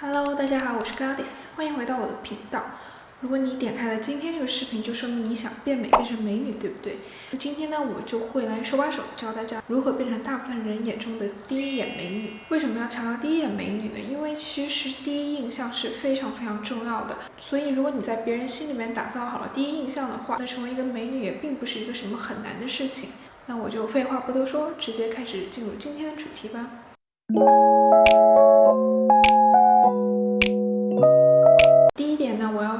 Hello，大家好，我是 Goddess，欢迎回到我的频道。如果你点开了今天这个视频，就说明你想变美，变成美女，对不对？那今天呢，我就会来手把手教大家如何变成大部分人眼中的第一眼美女。为什么要强调第一眼美女呢？因为其实第一印象是非常非常重要的。所以如果你在别人心里面打造好了第一印象的话，那成为一个美女也并不是一个什么很难的事情。那我就废话不多说，直接开始进入今天的主题吧。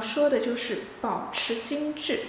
说的就是保持精致。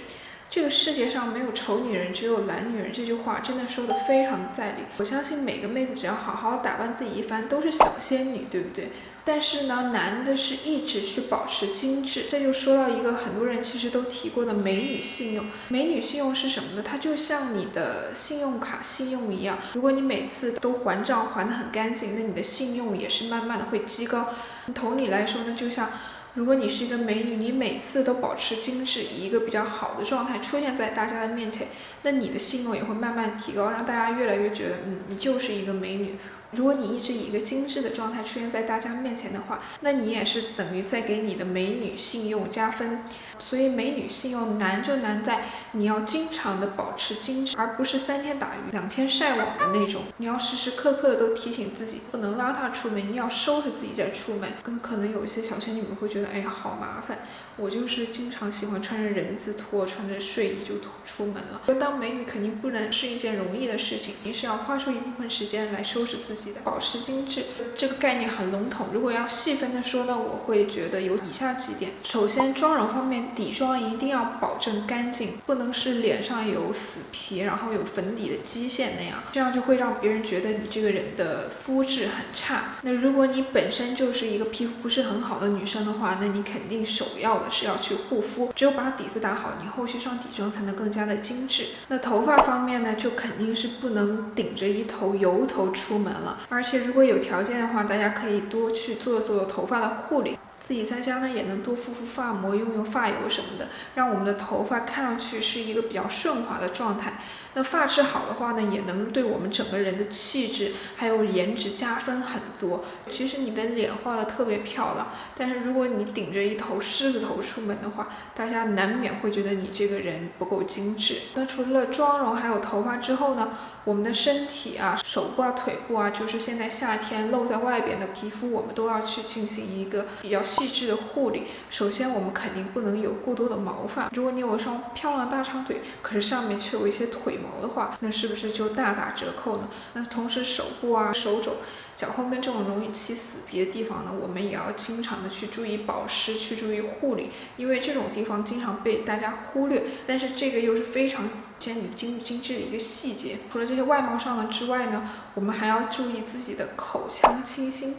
这个世界上没有丑女人，只有懒女人。这句话真的说的非常的在理。我相信每个妹子只要好好打扮自己一番，都是小仙女，对不对？但是呢，难的是一直去保持精致。这就说到一个很多人其实都提过的美女信用。美女信用是什么呢？它就像你的信用卡信用一样。如果你每次都还账还得很干净，那你的信用也是慢慢的会积高。同理来说呢，就像。如果你是一个美女，你每次都保持精致，以一个比较好的状态出现在大家的面前，那你的信用也会慢慢提高，让大家越来越觉得，嗯，你就是一个美女。如果你一直以一个精致的状态出现在大家面前的话，那你也是等于在给你的美女信用加分。所以美女信用难就难在你要经常的保持精致，而不是三天打鱼两天晒网的那种。你要时时刻刻的都提醒自己不能邋遢出门，你要收拾自己再出门。跟可能有一些小仙女们会觉得，哎呀，好麻烦。我就是经常喜欢穿着人字拖，穿着睡衣就出门了。当美女肯定不能是一件容易的事情，你是要花出一部分时间来收拾自己的，保持精致。这个概念很笼统，如果要细分的说呢，我会觉得有以下几点。首先，妆容方面，底妆一定要保证干净，不能是脸上有死皮，然后有粉底的基线那样，这样就会让别人觉得你这个人的肤质很差。那如果你本身就是一个皮肤不是很好的女生的话，那你肯定首要的。是要去护肤，只有把底子打好，你后续上底妆才能更加的精致。那头发方面呢，就肯定是不能顶着一头油头出门了。而且如果有条件的话，大家可以多去做做头发的护理，自己在家呢也能多敷敷发膜，用用发油什么的，让我们的头发看上去是一个比较顺滑的状态。那发质好的话呢，也能对我们整个人的气质还有颜值加分很多。其实你的脸画的特别漂亮，但是如果你顶着一头狮子头出门的话，大家难免会觉得你这个人不够精致。那除了妆容还有头发之后呢，我们的身体啊、手部啊、腿部啊，就是现在夏天露在外边的皮肤，我们都要去进行一个比较细致的护理。首先，我们肯定不能有过多的毛发。如果你有一双漂亮大长腿，可是上面却有一些腿。毛的话，那是不是就大打折扣呢？那同时手部啊、手肘、脚后跟这种容易起死皮的地方呢，我们也要经常的去注意保湿，去注意护理，因为这种地方经常被大家忽略，但是这个又是非常显你精精致的一个细节。除了这些外貌上的之外呢，我们还要注意自己的口腔清新。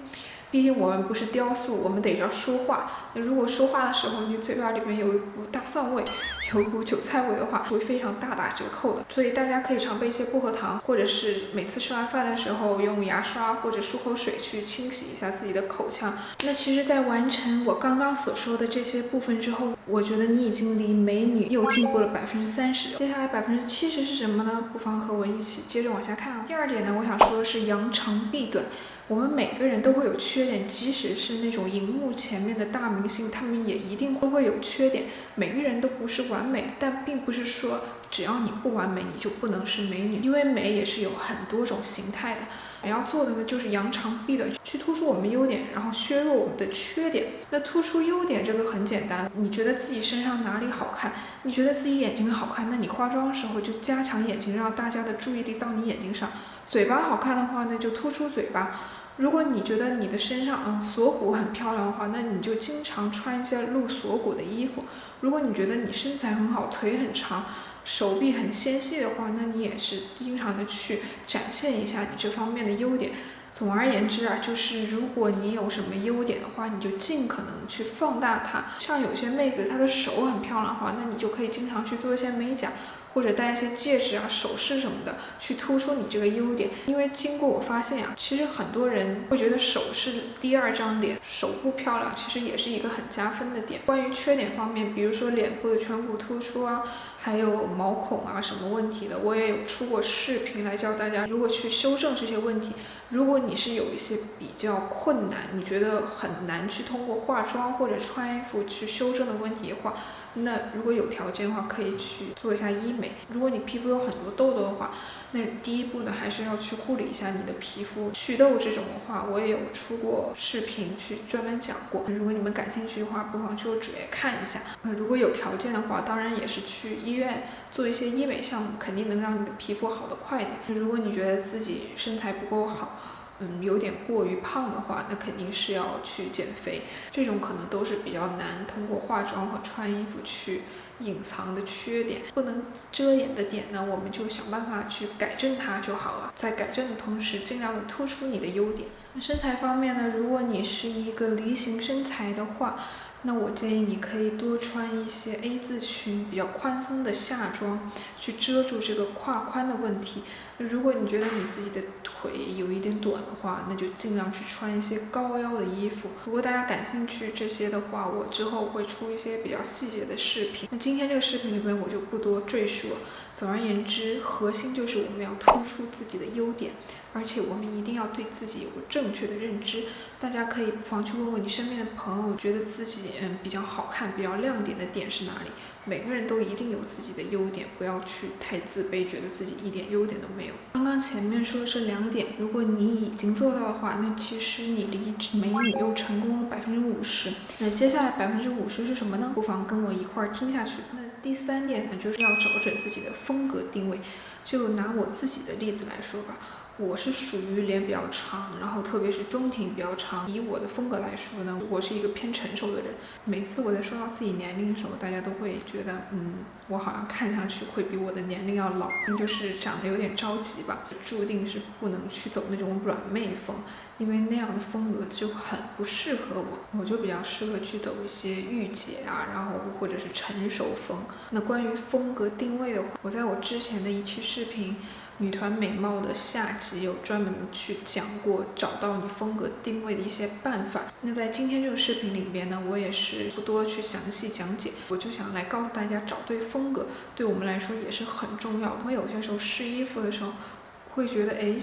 毕竟我们不是雕塑，我们得要说话。那如果说话的时候，你嘴巴里面有一股大蒜味，有股韭菜味的话，会非常大打折扣的。所以大家可以常备一些薄荷糖，或者是每次吃完饭的时候用牙刷或者漱口水去清洗一下自己的口腔。那其实，在完成我刚刚所说的这些部分之后，我觉得你已经离美女又进步了百分之三十。接下来百分之七十是什么呢？不妨和我一起接着往下看啊。第二点呢，我想说的是扬长避短。我们每个人都会有缺点，即使是那种荧幕前面的大明星，他们也一定都会有缺点。每个人都不是完美，但并不是说只要你不完美，你就不能是美女。因为美也是有很多种形态的。我要做的呢，就是扬长避短，去突出我们优点，然后削弱我们的缺点。那突出优点这个很简单，你觉得自己身上哪里好看？你觉得自己眼睛好看，那你化妆的时候就加强眼睛，让大家的注意力到你眼睛上。嘴巴好看的话，那就突出嘴巴。如果你觉得你的身上嗯锁骨很漂亮的话，那你就经常穿一些露锁骨的衣服。如果你觉得你身材很好，腿很长，手臂很纤细的话，那你也是经常的去展现一下你这方面的优点。总而言之啊，就是如果你有什么优点的话，你就尽可能去放大它。像有些妹子她的手很漂亮的话，那你就可以经常去做一些美甲。或者戴一些戒指啊、首饰什么的，去突出你这个优点。因为经过我发现啊，其实很多人会觉得首饰第二张脸，手部漂亮，其实也是一个很加分的点。关于缺点方面，比如说脸部的颧骨突出啊。还有毛孔啊什么问题的，我也有出过视频来教大家如何去修正这些问题。如果你是有一些比较困难，你觉得很难去通过化妆或者穿衣服去修正的问题的话，那如果有条件的话，可以去做一下医美。如果你皮肤有很多痘痘的话，那第一步呢，还是要去护理一下你的皮肤。祛痘这种的话，我也有出过视频去专门讲过。如果你们感兴趣的话，不妨去我主页看一下。那如果有条件的话，当然也是去医院做一些医美项目，肯定能让你的皮肤好得快一点。如果你觉得自己身材不够好，嗯，有点过于胖的话，那肯定是要去减肥。这种可能都是比较难通过化妆和穿衣服去。隐藏的缺点不能遮掩的点呢，我们就想办法去改正它就好了。在改正的同时，尽量的突出你的优点。那身材方面呢，如果你是一个梨形身材的话，那我建议你可以多穿一些 A 字裙，比较宽松的下装，去遮住这个胯宽的问题。如果你觉得你自己的腿有一点短的话，那就尽量去穿一些高腰的衣服。如果大家感兴趣这些的话，我之后会出一些比较细节的视频。那今天这个视频里面我就不多赘述了。总而言之，核心就是我们要突出自己的优点，而且我们一定要对自己有个正确的认知。大家可以不妨去问问你身边的朋友，觉得自己嗯比较好看、比较亮点的点是哪里？每个人都一定有自己的优点，不要去太自卑，觉得自己一点优点都没有。刚刚前面说这两点，如果你已经做到的话，那其实你离美女又成功了百分之五十。那接下来百分之五十是什么呢？不妨跟我一块儿听下去。那第三点呢，就是要找准自己的风格定位。就拿我自己的例子来说吧。我是属于脸比较长，然后特别是中庭比较长。以我的风格来说呢，我是一个偏成熟的人。每次我在说到自己年龄的时候，大家都会觉得，嗯，我好像看上去会比我的年龄要老，就是长得有点着急吧。注定是不能去走那种软妹风，因为那样的风格就很不适合我。我就比较适合去走一些御姐啊，然后或者是成熟风。那关于风格定位的话，我在我之前的一期视频。女团美貌的下集有专门去讲过找到你风格定位的一些办法。那在今天这个视频里边呢，我也是不多去详细讲解，我就想来告诉大家，找对风格对我们来说也是很重要的。我有些时候试衣服的时候，会觉得，哎，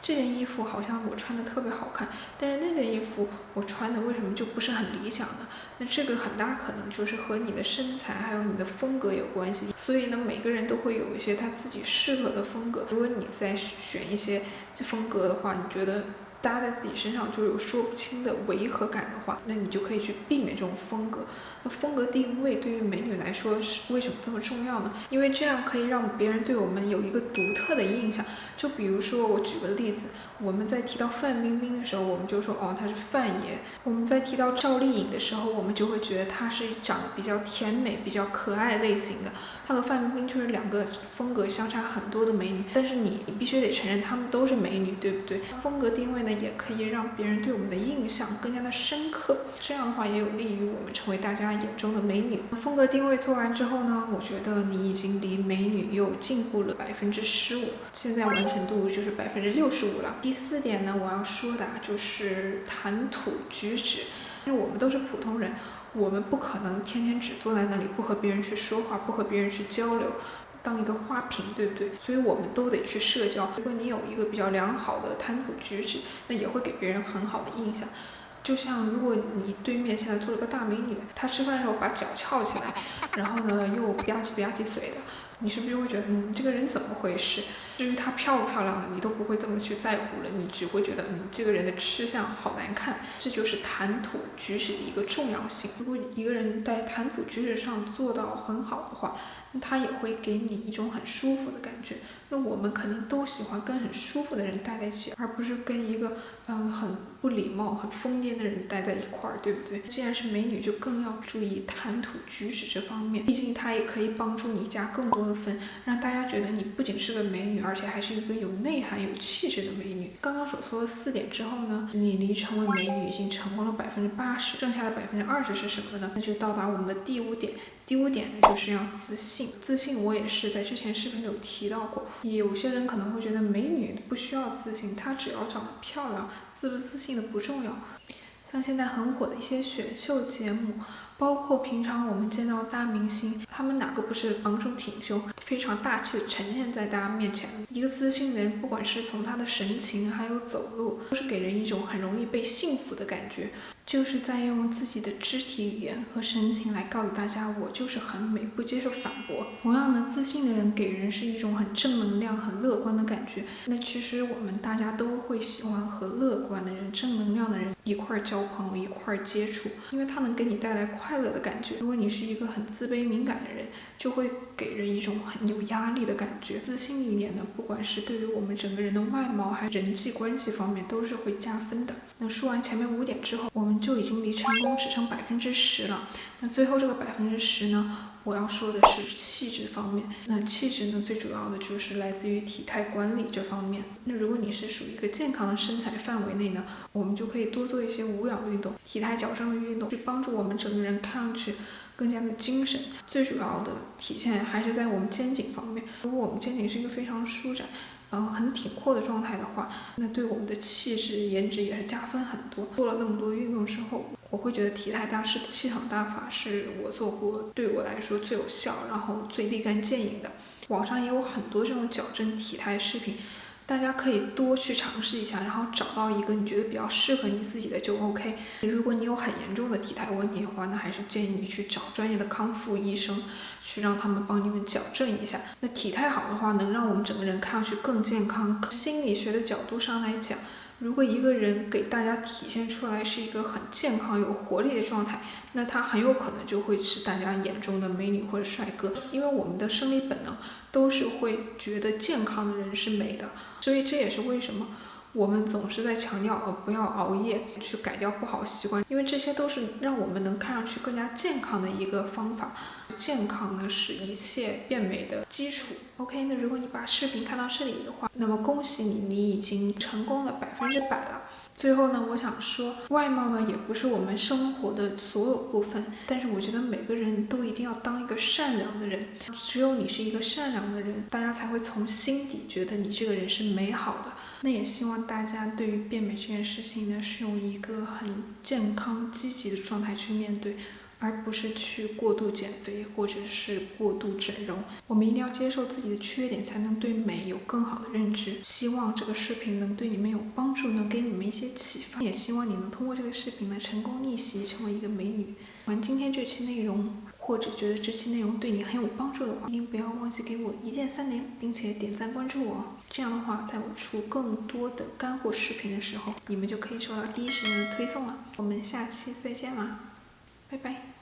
这件衣服好像我穿的特别好看，但是那件衣服我穿的为什么就不是很理想呢？那这个很大可能就是和你的身材还有你的风格有关系，所以呢，每个人都会有一些他自己适合的风格。如果你在选一些风格的话，你觉得搭在自己身上就有说不清的违和感的话，那你就可以去避免这种风格。那风格定位对于美女来说是为什么这么重要呢？因为这样可以让别人对我们有一个独特的印象。就比如说，我举个例子。我们在提到范冰冰的时候，我们就说哦，她是范爷。我们在提到赵丽颖的时候，我们就会觉得她是长得比较甜美、比较可爱类型的。她和范冰冰就是两个风格相差很多的美女。但是你你必须得承认，她们都是美女，对不对？风格定位呢，也可以让别人对我们的印象更加的深刻。这样的话，也有利于我们成为大家眼中的美女。风格定位做完之后呢，我觉得你已经离美女又进步了百分之十五，现在完成度就是百分之六十五了。第四点呢，我要说的就是谈吐举止，因为我们都是普通人，我们不可能天天只坐在那里不和别人去说话，不和别人去交流，当一个花瓶，对不对？所以我们都得去社交。如果你有一个比较良好的谈吐举止，那也会给别人很好的印象。就像如果你对面现在坐了个大美女，她吃饭的时候把脚翘起来，然后呢又吧唧吧唧嘴的。你是不是就会觉得，嗯，这个人怎么回事？至于她漂不漂亮的，你都不会这么去在乎了，你只会觉得，嗯，这个人的吃相好难看。这就是谈吐举止的一个重要性。如果一个人在谈吐举止上做到很好的话，那他也会给你一种很舒服的感觉。那我们肯定都喜欢跟很舒服的人待在一起，而不是跟一个嗯很不礼貌、很疯癫的人待在一块儿，对不对？既然是美女，就更要注意谈吐举止这方面。毕竟它也可以帮助你加更多的分，让大家觉得你不仅是个美女，而且还是一个有内涵、有气质的美女。刚刚所说的四点之后呢，你离成为美女已经成功了百分之八十，剩下的百分之二十是什么呢？那就到达我们的第五点。第五点呢，就是要自信。自信，我也是在之前视频里有提到过。有些人可能会觉得美女不需要自信，她只要长得漂亮，自不自信的不重要。像现在很火的一些选秀节目，包括平常我们见到大明星，他们哪个不是昂首挺胸、非常大气的呈现在大家面前？一个自信的人，不管是从他的神情，还有走路，都是给人一种很容易被幸福的感觉。就是在用自己的肢体语言和神情来告诉大家，我就是很美，不接受反驳。同样的，自信的人给人是一种很正能量、很乐观的感觉。那其实我们大家都会喜欢和乐观的人、正能量的人一块儿交朋友、一块儿接触，因为他能给你带来快快乐的感觉。如果你是一个很自卑敏感的人，就会给人一种很有压力的感觉。自信一点呢，不管是对于我们整个人的外貌，还是人际关系方面，都是会加分的。那说完前面五点之后，我们。就已经离成功只剩百分之十了。那最后这个百分之十呢？我要说的是气质方面。那气质呢，最主要的就是来自于体态管理这方面。那如果你是属于一个健康的身材范围内呢，我们就可以多做一些无氧运动、体态矫正的运动，去帮助我们整个人看上去更加的精神。最主要的体现还是在我们肩颈方面。如果我们肩颈是一个非常舒展。然后，很挺阔的状态的话，那对我们的气质、颜值也是加分很多。做了那么多运动之后，我会觉得体态大师的气场大法是我做过对我来说最有效，然后最立竿见影的。网上也有很多这种矫正体态视频。大家可以多去尝试一下，然后找到一个你觉得比较适合你自己的就 OK。如果你有很严重的体态问题的话，那还是建议你去找专业的康复医生，去让他们帮你们矫正一下。那体态好的话，能让我们整个人看上去更健康。心理学的角度上来讲，如果一个人给大家体现出来是一个很健康、有活力的状态，那他很有可能就会是大家眼中的美女或者帅哥。因为我们的生理本能都是会觉得健康的人是美的。所以这也是为什么我们总是在强调呃不要熬夜，去改掉不好习惯，因为这些都是让我们能看上去更加健康的一个方法。健康呢是一切变美的基础。OK，那如果你把视频看到这里的话，那么恭喜你，你已经成功了百分之百了。最后呢，我想说，外貌呢也不是我们生活的所有部分，但是我觉得每个人都一定要当一个善良的人。只有你是一个善良的人，大家才会从心底觉得你这个人是美好的。那也希望大家对于变美这件事情呢，是用一个很健康、积极的状态去面对。而不是去过度减肥或者是过度整容，我们一定要接受自己的缺点，才能对美有更好的认知。希望这个视频能对你们有帮助，能给你们一些启发。也希望你能通过这个视频呢，成功逆袭，成为一个美女。喜欢今天这期内容，或者觉得这期内容对你很有帮助的话，一定不要忘记给我一键三连，并且点赞关注我。这样的话，在我出更多的干货视频的时候，你们就可以收到第一时间的推送了。我们下期再见啦！拜拜。